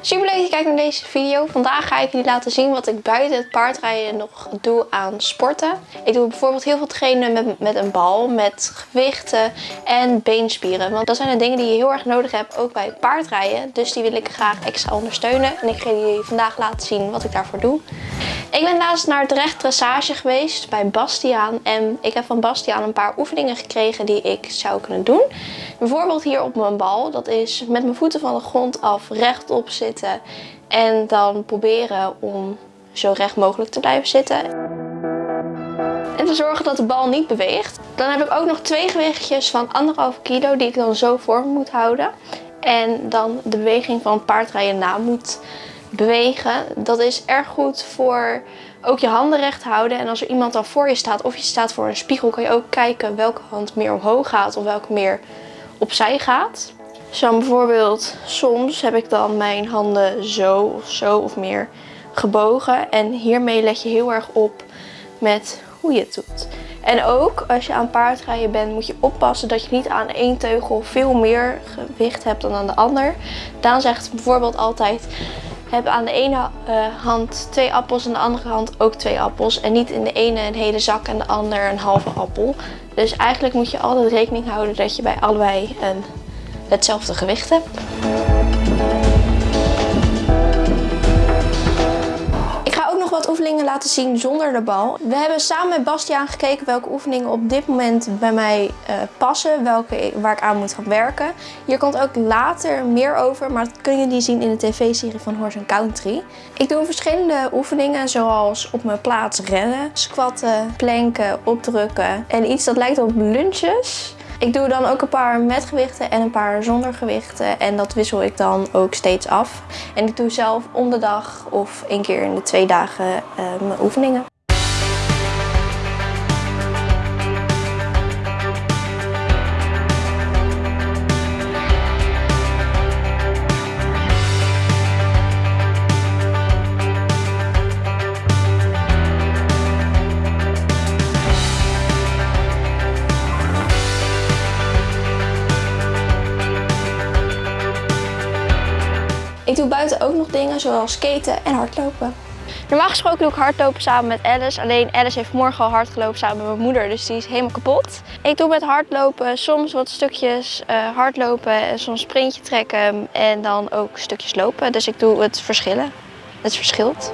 Super leuk dat je kijkt naar deze video. Vandaag ga ik jullie laten zien wat ik buiten het paardrijden nog doe aan sporten. Ik doe bijvoorbeeld heel veel trainen met, met een bal, met gewichten en beenspieren. Want dat zijn de dingen die je heel erg nodig hebt, ook bij paardrijden. Dus die wil ik graag extra ondersteunen. En ik ga jullie vandaag laten zien wat ik daarvoor doe. Ik ben laatst naar het recht dressage geweest bij Bastiaan. En ik heb van Bastiaan een paar oefeningen gekregen die ik zou kunnen doen. Bijvoorbeeld hier op mijn bal. Dat is met mijn voeten van de grond af rechtop zitten. En dan proberen om zo recht mogelijk te blijven zitten. En te zorgen dat de bal niet beweegt. Dan heb ik ook nog twee gewichtjes van anderhalf kilo die ik dan zo voor moet houden. En dan de beweging van paardrijden na moet bewegen. Dat is erg goed voor ook je handen recht houden. En als er iemand dan voor je staat of je staat voor een spiegel, kan je ook kijken welke hand meer omhoog gaat of welke meer opzij gaat. Zo bijvoorbeeld, soms heb ik dan mijn handen zo of zo of meer gebogen. En hiermee let je heel erg op met hoe je het doet. En ook als je aan paardrijden bent moet je oppassen dat je niet aan één teugel veel meer gewicht hebt dan aan de ander. Daan zegt bijvoorbeeld altijd heb aan de ene uh, hand twee appels en de andere hand ook twee appels. En niet in de ene een hele zak en de ander een halve appel. Dus eigenlijk moet je altijd rekening houden dat je bij allebei een, hetzelfde gewicht hebt. wat oefeningen laten zien zonder de bal. We hebben samen met Bastiaan gekeken welke oefeningen op dit moment bij mij uh, passen. Welke, waar ik aan moet gaan werken. Hier komt ook later meer over, maar dat kun je die zien in de tv-serie van Horse Country. Ik doe verschillende oefeningen zoals op mijn plaats rennen, squatten, planken, opdrukken en iets dat lijkt op lunches. Ik doe dan ook een paar met gewichten en een paar zonder gewichten. En dat wissel ik dan ook steeds af. En ik doe zelf om de dag of één keer in de twee dagen uh, mijn oefeningen. Doe buiten ook nog dingen zoals skaten en hardlopen. Normaal gesproken doe ik hardlopen samen met Alice. Alleen Alice heeft morgen al hard gelopen samen met mijn moeder, dus die is helemaal kapot. Ik doe met hardlopen soms wat stukjes uh, hardlopen, soms sprintje trekken en dan ook stukjes lopen. Dus ik doe het verschillen. Het verschilt.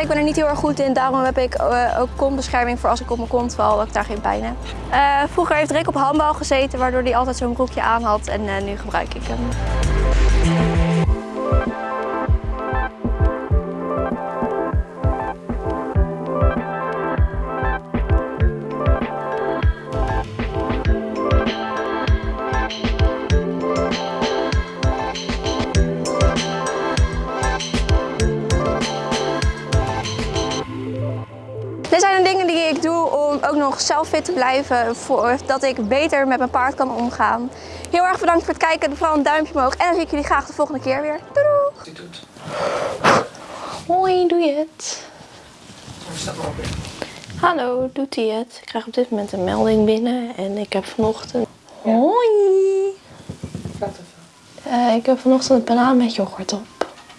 Ik ben er niet heel erg goed in. Daarom heb ik uh, ook kontbescherming voor als ik op mijn kont val, dat ik daar geen pijn heb. Uh, vroeger heeft Rick op handbal gezeten, waardoor hij altijd zo'n broekje aan had. En uh, nu gebruik ik hem. Nog zelf fit te blijven, dat ik beter met mijn paard kan omgaan. Heel erg bedankt voor het kijken, vooral een duimpje omhoog en dan zie ik jullie graag de volgende keer weer. Doei doei! doet. Hoi, doe je het? Hallo, doet hij het? Ik krijg op dit moment een melding binnen en ik heb vanochtend... Hoi! Uh, ik heb vanochtend een banaan met yoghurt op.